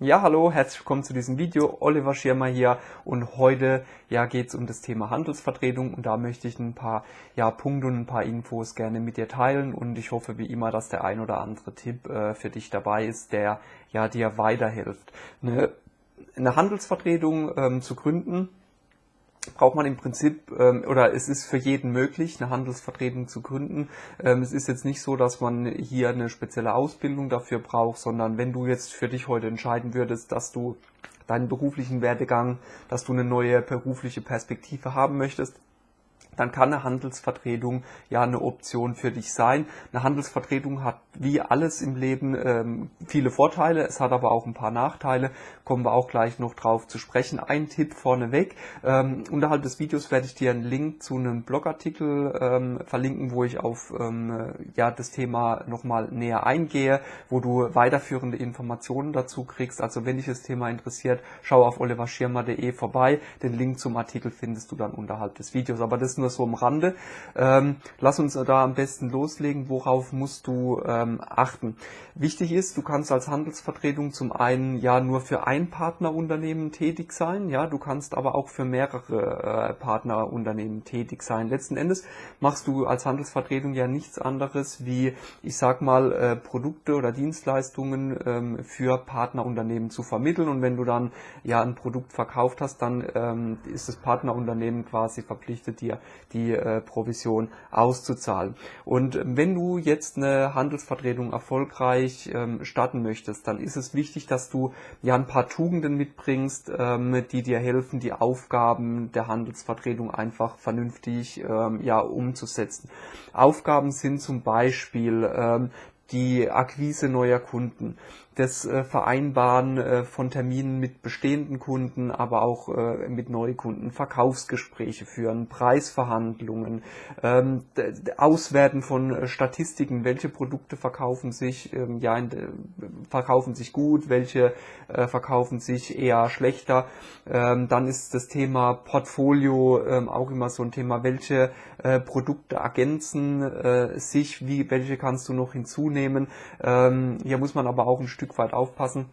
Ja, hallo, herzlich willkommen zu diesem Video. Oliver Schirmer hier und heute ja, geht es um das Thema Handelsvertretung und da möchte ich ein paar ja, Punkte und ein paar Infos gerne mit dir teilen und ich hoffe wie immer, dass der ein oder andere Tipp äh, für dich dabei ist, der ja dir weiterhilft. Eine, eine Handelsvertretung ähm, zu gründen, braucht man im Prinzip, ähm, oder es ist für jeden möglich, eine Handelsvertretung zu gründen. Ähm, es ist jetzt nicht so, dass man hier eine spezielle Ausbildung dafür braucht, sondern wenn du jetzt für dich heute entscheiden würdest, dass du deinen beruflichen Werdegang, dass du eine neue berufliche Perspektive haben möchtest, dann kann eine Handelsvertretung ja eine Option für dich sein. Eine Handelsvertretung hat wie alles im Leben ähm, viele Vorteile, es hat aber auch ein paar Nachteile, kommen wir auch gleich noch drauf zu sprechen. Ein Tipp vorneweg, ähm, unterhalb des Videos werde ich dir einen Link zu einem Blogartikel ähm, verlinken, wo ich auf ähm, ja, das Thema nochmal näher eingehe, wo du weiterführende Informationen dazu kriegst. Also wenn dich das Thema interessiert, schau auf oliverschirmer.de vorbei. Den Link zum Artikel findest du dann unterhalb des Videos. Aber das nur so am Rande. Ähm, lass uns da am besten loslegen. Worauf musst du ähm, achten? Wichtig ist, du kannst als Handelsvertretung zum einen ja nur für ein Partnerunternehmen tätig sein, ja, du kannst aber auch für mehrere äh, Partnerunternehmen tätig sein. Letzten Endes machst du als Handelsvertretung ja nichts anderes wie, ich sag mal, äh, Produkte oder Dienstleistungen ähm, für Partnerunternehmen zu vermitteln und wenn du dann ja ein Produkt verkauft hast, dann ähm, ist das Partnerunternehmen quasi verpflichtet, dir die äh, Provision auszuzahlen. Und wenn du jetzt eine Handelsvertretung erfolgreich ähm, starten möchtest, dann ist es wichtig, dass du ja ein paar Tugenden mitbringst, ähm, die dir helfen, die Aufgaben der Handelsvertretung einfach vernünftig ähm, ja umzusetzen. Aufgaben sind zum Beispiel ähm, die Akquise neuer Kunden, das äh, Vereinbaren äh, von Terminen mit bestehenden Kunden, aber auch äh, mit Neukunden, Verkaufsgespräche führen, Preisverhandlungen, ähm, Auswerten von Statistiken, welche Produkte verkaufen sich, ähm, ja, verkaufen sich gut, welche verkaufen sich eher schlechter. Ähm, dann ist das Thema Portfolio auch immer so ein Thema, welche Produkte ergänzen sich, wie, welche kannst du noch hinzunehmen. Ähm, hier muss man aber auch ein Stück weit aufpassen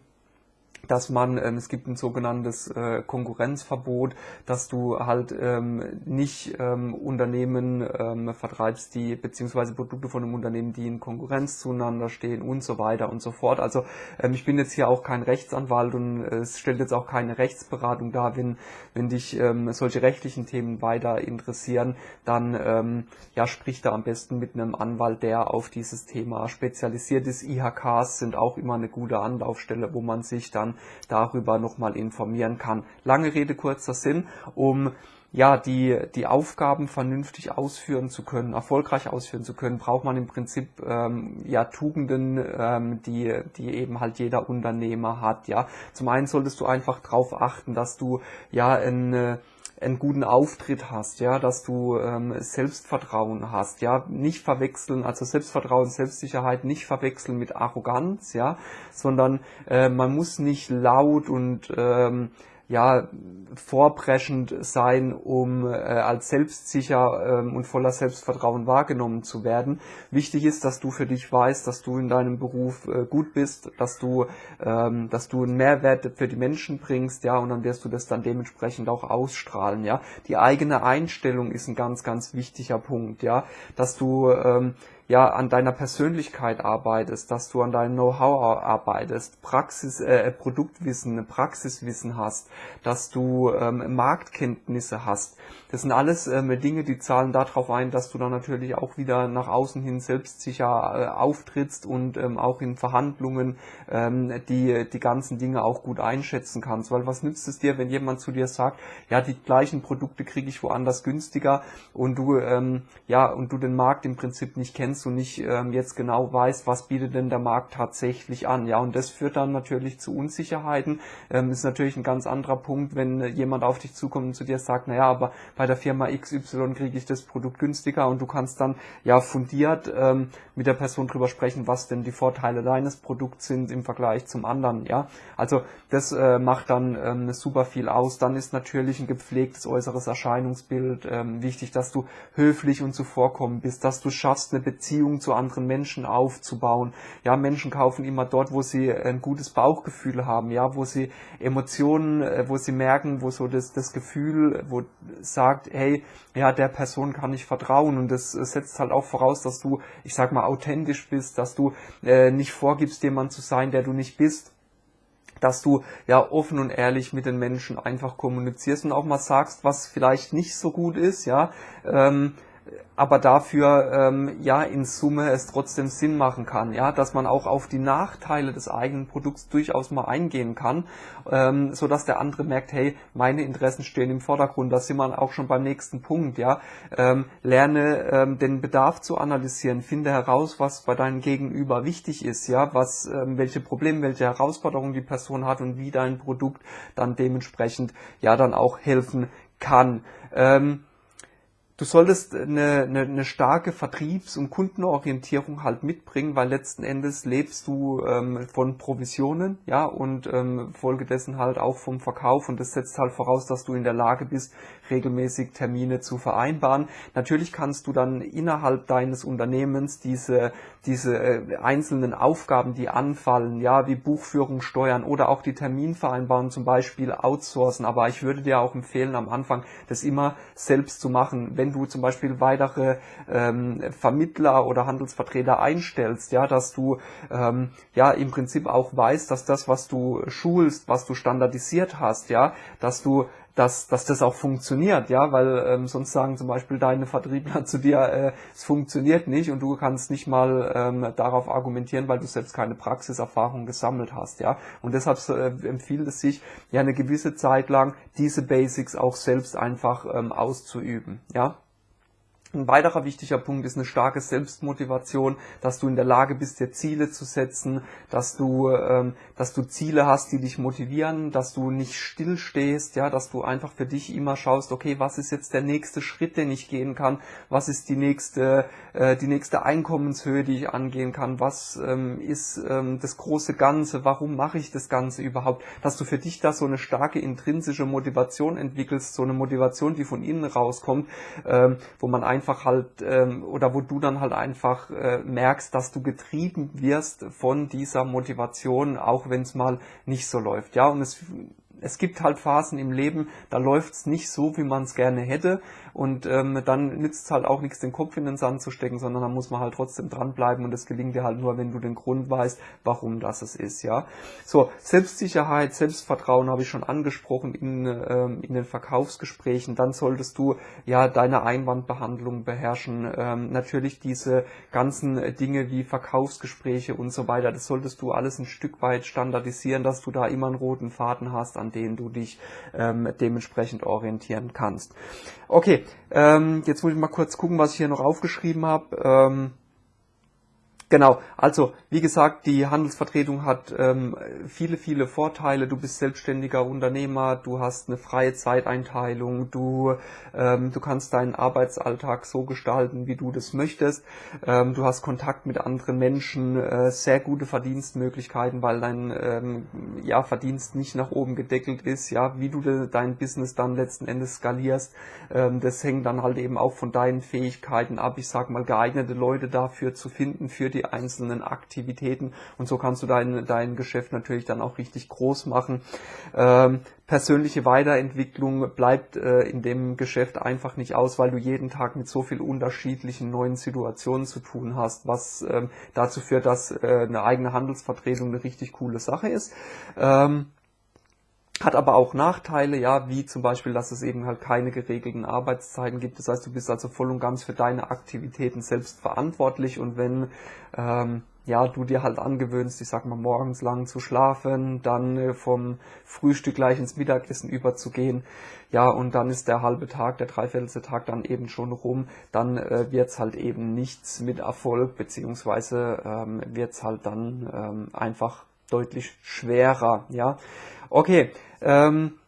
dass man, ähm, es gibt ein sogenanntes äh, Konkurrenzverbot, dass du halt ähm, nicht ähm, Unternehmen ähm, vertreibst, die beziehungsweise Produkte von einem Unternehmen, die in Konkurrenz zueinander stehen und so weiter und so fort. Also ähm, ich bin jetzt hier auch kein Rechtsanwalt und äh, es stellt jetzt auch keine Rechtsberatung dar. Wenn, wenn dich ähm, solche rechtlichen Themen weiter interessieren, dann ähm, ja sprich da am besten mit einem Anwalt, der auf dieses Thema spezialisiert ist. IHKs sind auch immer eine gute Anlaufstelle, wo man sich dann darüber nochmal informieren kann. Lange Rede, kurzer Sinn, um ja, die, die Aufgaben vernünftig ausführen zu können, erfolgreich ausführen zu können, braucht man im Prinzip ähm, ja Tugenden, ähm, die, die eben halt jeder Unternehmer hat. Ja, zum einen solltest du einfach darauf achten, dass du ja eine einen guten Auftritt hast, ja, dass du ähm, Selbstvertrauen hast, ja, nicht verwechseln, also Selbstvertrauen, Selbstsicherheit nicht verwechseln mit Arroganz, ja, sondern äh, man muss nicht laut und ähm, ja, vorpreschend sein, um äh, als selbstsicher ähm, und voller Selbstvertrauen wahrgenommen zu werden. Wichtig ist, dass du für dich weißt, dass du in deinem Beruf äh, gut bist, dass du, ähm, dass du einen Mehrwert für die Menschen bringst, ja, und dann wirst du das dann dementsprechend auch ausstrahlen, ja. Die eigene Einstellung ist ein ganz, ganz wichtiger Punkt, ja, dass du ähm, ja an deiner Persönlichkeit arbeitest, dass du an deinem Know-how arbeitest, Praxis, äh, Produktwissen, Praxiswissen hast, dass du ähm, Marktkenntnisse hast. Das sind alles ähm, Dinge, die zahlen darauf ein, dass du dann natürlich auch wieder nach außen hin selbstsicher äh, auftrittst und ähm, auch in Verhandlungen ähm, die die ganzen Dinge auch gut einschätzen kannst. Weil was nützt es dir, wenn jemand zu dir sagt, ja die gleichen Produkte kriege ich woanders günstiger und du ähm, ja und du den Markt im Prinzip nicht kennst du nicht ähm, jetzt genau weißt, was bietet denn der Markt tatsächlich an. Ja, und das führt dann natürlich zu Unsicherheiten. Ähm, ist natürlich ein ganz anderer Punkt, wenn äh, jemand auf dich zukommt und zu dir sagt, naja, aber bei der Firma XY kriege ich das Produkt günstiger und du kannst dann ja fundiert ähm, mit der Person drüber sprechen, was denn die Vorteile deines Produkts sind im Vergleich zum anderen. Ja, also das äh, macht dann ähm, super viel aus. Dann ist natürlich ein gepflegtes äußeres Erscheinungsbild ähm, wichtig, dass du höflich und zuvorkommen bist, dass du schaffst, eine Beziehung Beziehung zu anderen Menschen aufzubauen. Ja, Menschen kaufen immer dort, wo sie ein gutes Bauchgefühl haben, ja, wo sie Emotionen, äh, wo sie merken, wo so das, das Gefühl, wo sagt, hey, ja, der Person kann ich vertrauen und das setzt halt auch voraus, dass du, ich sag mal, authentisch bist, dass du äh, nicht vorgibst, jemand zu sein, der du nicht bist dass du ja offen und ehrlich mit den Menschen einfach kommunizierst und auch mal sagst, was vielleicht nicht so gut ist, ja. Ähm, aber dafür ähm, ja in Summe es trotzdem Sinn machen kann, ja, dass man auch auf die Nachteile des eigenen Produkts durchaus mal eingehen kann, ähm, so dass der andere merkt, hey, meine Interessen stehen im Vordergrund. Da sind wir auch schon beim nächsten Punkt, ja. Ähm, lerne ähm, den Bedarf zu analysieren, finde heraus, was bei deinem Gegenüber wichtig ist, ja, was ähm, welche Probleme, welche Herausforderungen die Person hat und wie dein Produkt dann dementsprechend ja dann auch helfen kann. Ähm, du solltest eine, eine, eine starke Vertriebs- und Kundenorientierung halt mitbringen, weil letzten Endes lebst du ähm, von Provisionen, ja, und ähm, folgedessen halt auch vom Verkauf. Und das setzt halt voraus, dass du in der Lage bist, regelmäßig Termine zu vereinbaren. Natürlich kannst du dann innerhalb deines Unternehmens diese, diese äh, einzelnen Aufgaben, die anfallen, ja, wie Buchführung, Steuern oder auch die Terminvereinbarung zum Beispiel outsourcen, aber ich würde dir auch empfehlen, am Anfang das immer selbst zu machen wenn du zum Beispiel weitere ähm, Vermittler oder Handelsvertreter einstellst, ja, dass du ähm, ja im Prinzip auch weißt, dass das, was du schulst, was du standardisiert hast, ja, dass du dass, dass das auch funktioniert, ja, weil ähm, sonst sagen zum Beispiel deine Vertriebler zu dir, äh, es funktioniert nicht und du kannst nicht mal ähm, darauf argumentieren, weil du selbst keine Praxiserfahrung gesammelt hast, ja. Und deshalb äh, empfiehlt es sich, ja, eine gewisse Zeit lang diese Basics auch selbst einfach ähm, auszuüben, ja. Ein weiterer wichtiger Punkt ist eine starke Selbstmotivation, dass du in der Lage bist, dir Ziele zu setzen, dass du, ähm, dass du Ziele hast, die dich motivieren, dass du nicht stillstehst, ja, dass du einfach für dich immer schaust, okay, was ist jetzt der nächste Schritt, den ich gehen kann, was ist die nächste, äh, die nächste Einkommenshöhe, die ich angehen kann, was ähm, ist ähm, das große Ganze, warum mache ich das Ganze überhaupt, dass du für dich da so eine starke intrinsische Motivation entwickelst, so eine Motivation, die von innen rauskommt, ähm, wo man einfach einfach halt ähm, oder wo du dann halt einfach äh, merkst, dass du getrieben wirst von dieser Motivation, auch wenn es mal nicht so läuft. Ja, und es es gibt halt Phasen im Leben, da läuft's nicht so, wie man es gerne hätte. Und ähm, dann nützt es halt auch nichts, den Kopf in den Sand zu stecken, sondern dann muss man halt trotzdem dranbleiben und das gelingt dir halt nur, wenn du den Grund weißt, warum das es ist, ja. So, Selbstsicherheit, Selbstvertrauen habe ich schon angesprochen in, ähm, in den Verkaufsgesprächen. Dann solltest du ja deine Einwandbehandlung beherrschen. Ähm, natürlich diese ganzen Dinge wie Verkaufsgespräche und so weiter, das solltest du alles ein Stück weit standardisieren, dass du da immer einen roten Faden hast, an den du dich ähm, dementsprechend orientieren kannst. Okay, ähm, jetzt muss ich mal kurz gucken, was ich hier noch aufgeschrieben habe. Ähm, Genau, also wie gesagt, die Handelsvertretung hat ähm, viele, viele Vorteile. Du bist selbstständiger Unternehmer, du hast eine freie Zeiteinteilung, du, ähm, du kannst deinen Arbeitsalltag so gestalten, wie du das möchtest. Ähm, du hast Kontakt mit anderen Menschen, äh, sehr gute Verdienstmöglichkeiten, weil dein ähm, ja, Verdienst nicht nach oben gedeckelt ist. Ja, wie du de, dein Business dann letzten Endes skalierst, ähm, das hängt dann halt eben auch von deinen Fähigkeiten ab. Ich sag mal, geeignete Leute dafür zu finden, für die die einzelnen Aktivitäten und so kannst du dein, dein Geschäft natürlich dann auch richtig groß machen. Ähm, persönliche Weiterentwicklung bleibt äh, in dem Geschäft einfach nicht aus, weil du jeden Tag mit so viel unterschiedlichen neuen Situationen zu tun hast, was ähm, dazu führt, dass äh, eine eigene Handelsvertretung eine richtig coole Sache ist. Ähm, hat aber auch Nachteile, ja, wie zum Beispiel, dass es eben halt keine geregelten Arbeitszeiten gibt. Das heißt, du bist also voll und ganz für deine Aktivitäten selbst verantwortlich und wenn ähm, ja, du dir halt angewöhnst, ich sag mal, morgens lang zu schlafen, dann äh, vom Frühstück gleich ins Mittagessen überzugehen, ja, und dann ist der halbe Tag, der dreiviertelte Tag dann eben schon rum, dann äh, wird's halt eben nichts mit Erfolg, beziehungsweise ähm, wird's halt dann ähm, einfach deutlich schwerer, ja. Okay, ähm,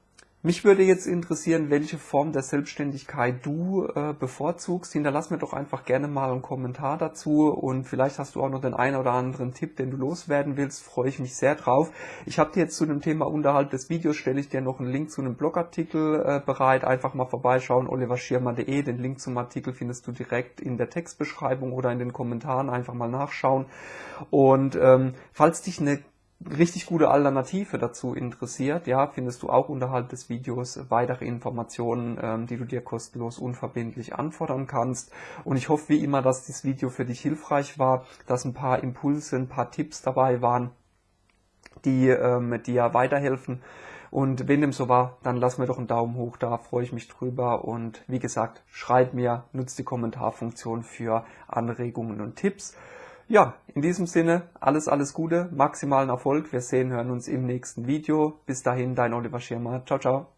Mich würde jetzt interessieren, welche Form der Selbstständigkeit du äh, bevorzugst. Hinterlass mir doch einfach gerne mal einen Kommentar dazu und vielleicht hast du auch noch den einen oder anderen Tipp, den du loswerden willst. Freue ich mich sehr drauf. Ich habe dir jetzt zu dem Thema unterhalb des Videos stelle ich dir noch einen Link zu einem Blogartikel äh, bereit. Einfach mal vorbeischauen, oliverschirmer.de. Den Link zum Artikel findest du direkt in der Textbeschreibung oder in den Kommentaren. Einfach mal nachschauen. Und ähm, falls dich eine richtig gute Alternative dazu interessiert, ja, findest du auch unterhalb des Videos weitere Informationen, ähm, die du dir kostenlos unverbindlich anfordern kannst. Und ich hoffe wie immer, dass dieses Video für dich hilfreich war, dass ein paar Impulse, ein paar Tipps dabei waren, die ähm, dir weiterhelfen. Und wenn dem so war, dann lass mir doch einen Daumen hoch da, freue ich mich drüber. Und wie gesagt, schreib mir, nutzt die Kommentarfunktion für Anregungen und Tipps. Ja, in diesem Sinne, alles, alles Gute, maximalen Erfolg. Wir sehen, hören uns im nächsten Video. Bis dahin, dein Oliver Schirmer. Ciao, ciao.